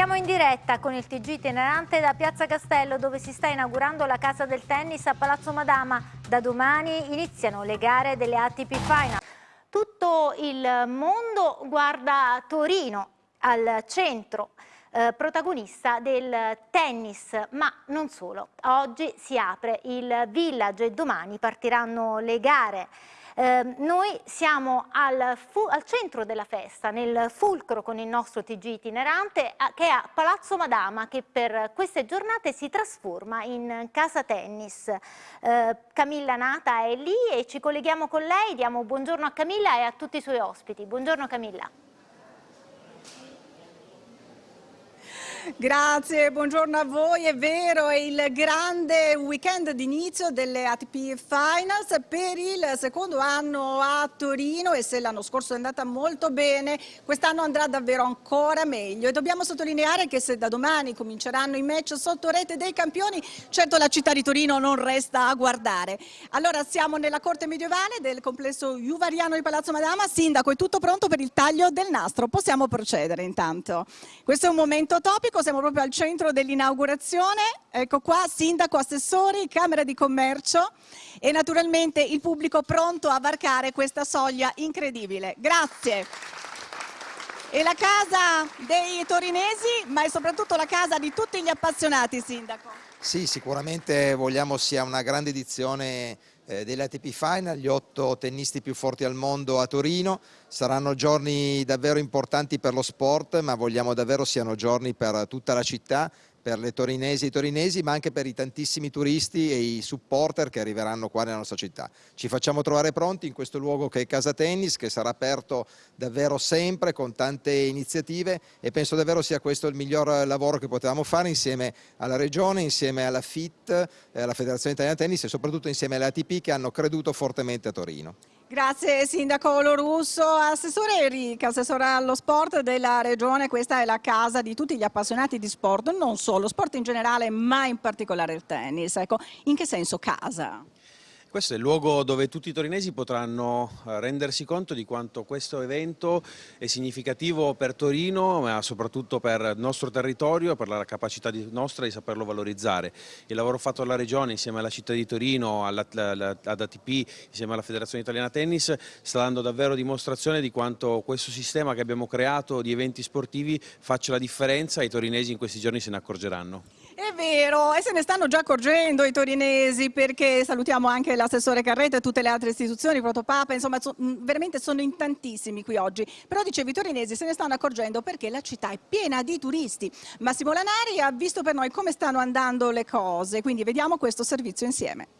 Siamo in diretta con il TG itinerante da Piazza Castello dove si sta inaugurando la casa del tennis a Palazzo Madama. Da domani iniziano le gare delle ATP Final. Tutto il mondo guarda Torino al centro eh, protagonista del tennis, ma non solo. Oggi si apre il village e domani partiranno le gare. Eh, noi siamo al, al, centro della festa, nel fulcro con il nostro TG itinerante che è a Palazzo Madama che per queste giornate si trasforma in casa tennis. Eh, Camilla Nata è lì e ci colleghiamo con lei, diamo buongiorno a Camilla e a tutti i suoi ospiti. Buongiorno Camilla. Grazie, buongiorno a voi. È vero, è il grande weekend d'inizio delle ATP Finals per il secondo anno a Torino e se l'anno scorso è andata molto bene, quest'anno andrà davvero ancora meglio. E dobbiamo sottolineare che se da domani cominceranno i match sotto rete dei campioni, certo la città di Torino non resta a guardare. Allora siamo nella corte medievale del complesso Juvariano di Palazzo Madama. Sindaco, è tutto pronto per il taglio del nastro. Possiamo procedere intanto. Questo è un momento topico siamo proprio al centro dell'inaugurazione. Ecco qua, sindaco, assessori, Camera di Commercio e naturalmente il pubblico pronto a varcare questa soglia incredibile. Grazie. E la casa dei torinesi, ma è soprattutto la casa di tutti gli appassionati, sindaco. Sì, sicuramente vogliamo sia una grande edizione eh, dell'ATP Final, gli otto tennisti più forti al mondo a Torino. Saranno giorni davvero importanti per lo sport, ma vogliamo davvero siano giorni per tutta la città per le torinesi e i torinesi ma anche per i tantissimi turisti e i supporter che arriveranno qua nella nostra città. Ci facciamo trovare pronti in questo luogo che è Casa Tennis che sarà aperto davvero sempre con tante iniziative e penso davvero sia questo il miglior lavoro che potevamo fare insieme alla Regione, insieme alla FIT, eh, alla Federazione Italiana Tennis e soprattutto insieme alle ATP che hanno creduto fortemente a Torino. Grazie Sindaco Lorusso. Assessore Enrica, assessore allo sport della Regione, questa è la casa di tutti gli appassionati di sport, non solo, sport in generale ma in particolare il tennis. Ecco, in che senso casa? Questo è il luogo dove tutti i torinesi potranno eh, rendersi conto di quanto questo evento è significativo per Torino, ma soprattutto per il nostro territorio, per la capacità nostra di saperlo valorizzare. Il lavoro fatto dalla Regione insieme alla città di Torino, ad ATP, insieme alla Federazione Italiana Tennis, sta dando davvero dimostrazione di quanto questo sistema che abbiamo creato di eventi sportivi faccia la differenza e i torinesi in questi giorni se ne accorgeranno. È vero, e se ne stanno già accorgendo i torinesi perché salutiamo anche l'assessore Carretta e tutte le altre istituzioni, Protopapa, insomma so, veramente sono in tantissimi qui oggi. Però dicevi i torinesi se ne stanno accorgendo perché la città è piena di turisti. Massimo Lanari ha visto per noi come stanno andando le cose, quindi vediamo questo servizio insieme.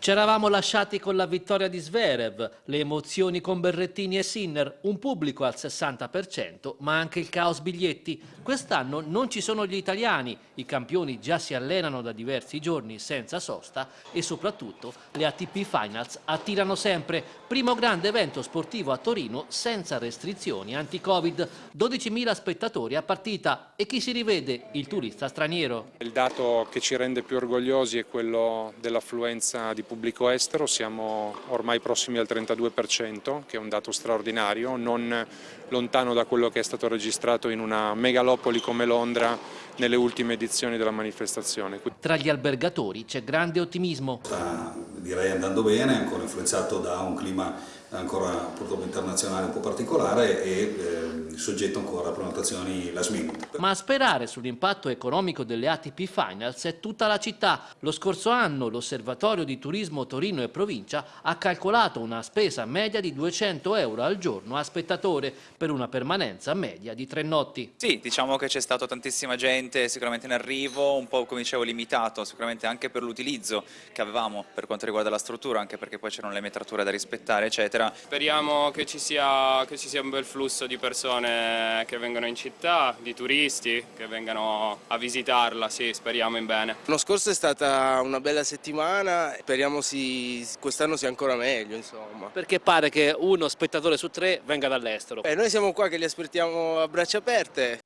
Ci eravamo lasciati con la vittoria di Zverev, le emozioni con Berrettini e Sinner, un pubblico al 60%, ma anche il caos biglietti. Quest'anno non ci sono gli italiani, i campioni già si allenano da diversi giorni senza sosta e soprattutto le ATP Finals attirano sempre. Primo grande evento sportivo a Torino senza restrizioni anti-Covid. 12.000 spettatori a partita e chi si rivede? Il turista straniero. Il dato che ci rende più orgogliosi è quello dell'affluenza di pubblico estero, siamo ormai prossimi al 32%, che è un dato straordinario, non lontano da quello che è stato registrato in una megalopoli come Londra nelle ultime edizioni della manifestazione. Tra gli albergatori c'è grande ottimismo. Sta direi andando bene, ancora influenzato da un clima ancora purtroppo internazionale un po' particolare e eh, soggetto ancora a prenotazioni last minute. Ma a sperare sull'impatto economico delle ATP Finals è tutta la città. Lo scorso anno l'Osservatorio di Turismo Torino e Provincia ha calcolato una spesa media di 200 euro al giorno a spettatore per una permanenza media di tre notti. Sì, diciamo che c'è stata tantissima gente sicuramente in arrivo, un po' come dicevo limitato, sicuramente anche per l'utilizzo che avevamo per quanto riguarda la struttura, anche perché poi c'erano le metrature da rispettare eccetera eccetera. Speriamo che ci, sia, che ci sia un bel flusso di persone che vengono in città, di turisti che vengano a visitarla, sì, speriamo in bene. L'anno scorso è stata una bella settimana, speriamo si, quest'anno sia ancora meglio insomma. Perché pare che uno spettatore su tre venga dall'estero? noi siamo qua che li aspettiamo a braccia aperte.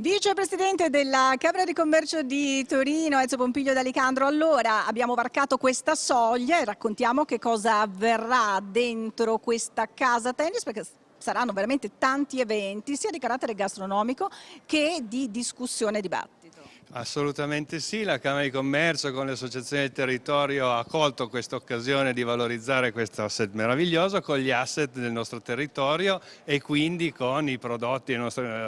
Vicepresidente della Camera di Commercio di Torino, Ezio Pompiglio d'Alicandro, allora abbiamo varcato questa soglia e raccontiamo che cosa avverrà dentro questa casa tennis perché saranno veramente tanti eventi, sia di carattere gastronomico che di discussione e dibattito. Assolutamente sì, la Camera di Commercio con le associazioni del territorio ha colto questa occasione di valorizzare questo asset meraviglioso con gli asset del nostro territorio e quindi con i prodotti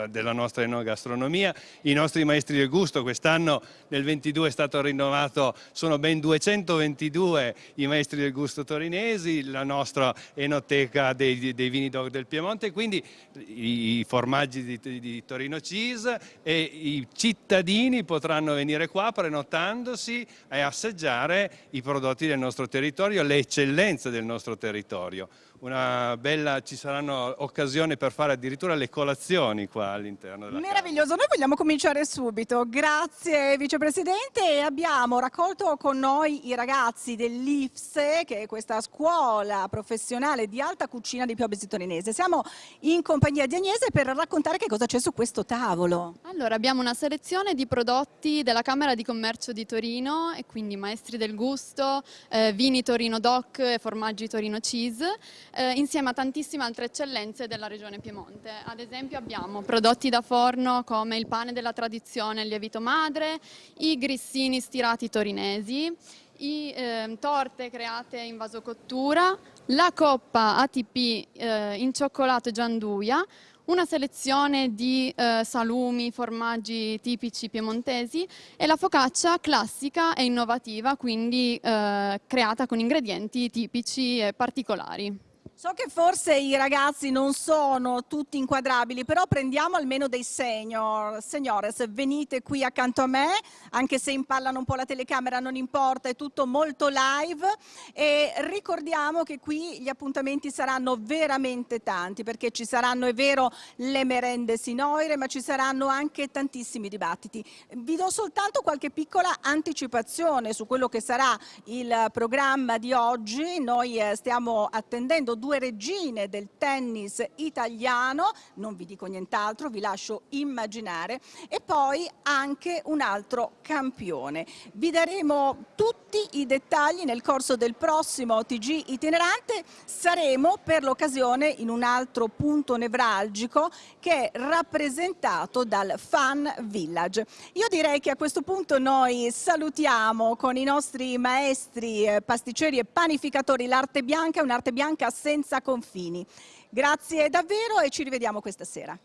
della nostra enogastronomia. I nostri maestri del gusto quest'anno nel 22 è stato rinnovato, sono ben 222 i maestri del gusto torinesi, la nostra enoteca dei, dei vini DOC del Piemonte, quindi i formaggi di, di Torino Cheese e i cittadini potranno venire qua prenotandosi e assaggiare i prodotti del nostro territorio, le eccellenze del nostro territorio una bella, ci saranno occasioni per fare addirittura le colazioni qua all'interno della Meraviglioso, casa. noi vogliamo cominciare subito. Grazie Vicepresidente. Abbiamo raccolto con noi i ragazzi dell'IFSE, che è questa scuola professionale di alta cucina di Piobesi Torinese. Siamo in compagnia di Agnese per raccontare che cosa c'è su questo tavolo. Allora, abbiamo una selezione di prodotti della Camera di Commercio di Torino e quindi maestri del gusto, eh, vini Torino Doc e formaggi Torino Cheese eh, insieme a tantissime altre eccellenze della regione Piemonte. Ad esempio abbiamo prodotti da forno come il pane della tradizione, il lievito madre, i grissini stirati torinesi, i, eh, torte create in vasocottura, la coppa ATP eh, in cioccolato gianduia, una selezione di eh, salumi, formaggi tipici piemontesi e la focaccia classica e innovativa, quindi eh, creata con ingredienti tipici e particolari. So che forse i ragazzi non sono tutti inquadrabili, però prendiamo almeno dei senior. Signores, venite qui accanto a me, anche se impallano un po' la telecamera, non importa, è tutto molto live. E ricordiamo che qui gli appuntamenti saranno veramente tanti, perché ci saranno, è vero, le merende sinoire, ma ci saranno anche tantissimi dibattiti. Vi do soltanto qualche piccola anticipazione su quello che sarà il programma di oggi. Noi eh, stiamo attendendo due regine del tennis italiano, non vi dico nient'altro, vi lascio immaginare, e poi anche un altro campione. Vi daremo tutti i dettagli nel corso del prossimo TG itinerante, saremo per l'occasione in un altro punto nevralgico che è rappresentato dal Fan Village. Io direi che a questo punto noi salutiamo con i nostri maestri eh, pasticceri e panificatori l'arte bianca, un'arte bianca senza senza confini. Grazie davvero e ci rivediamo questa sera.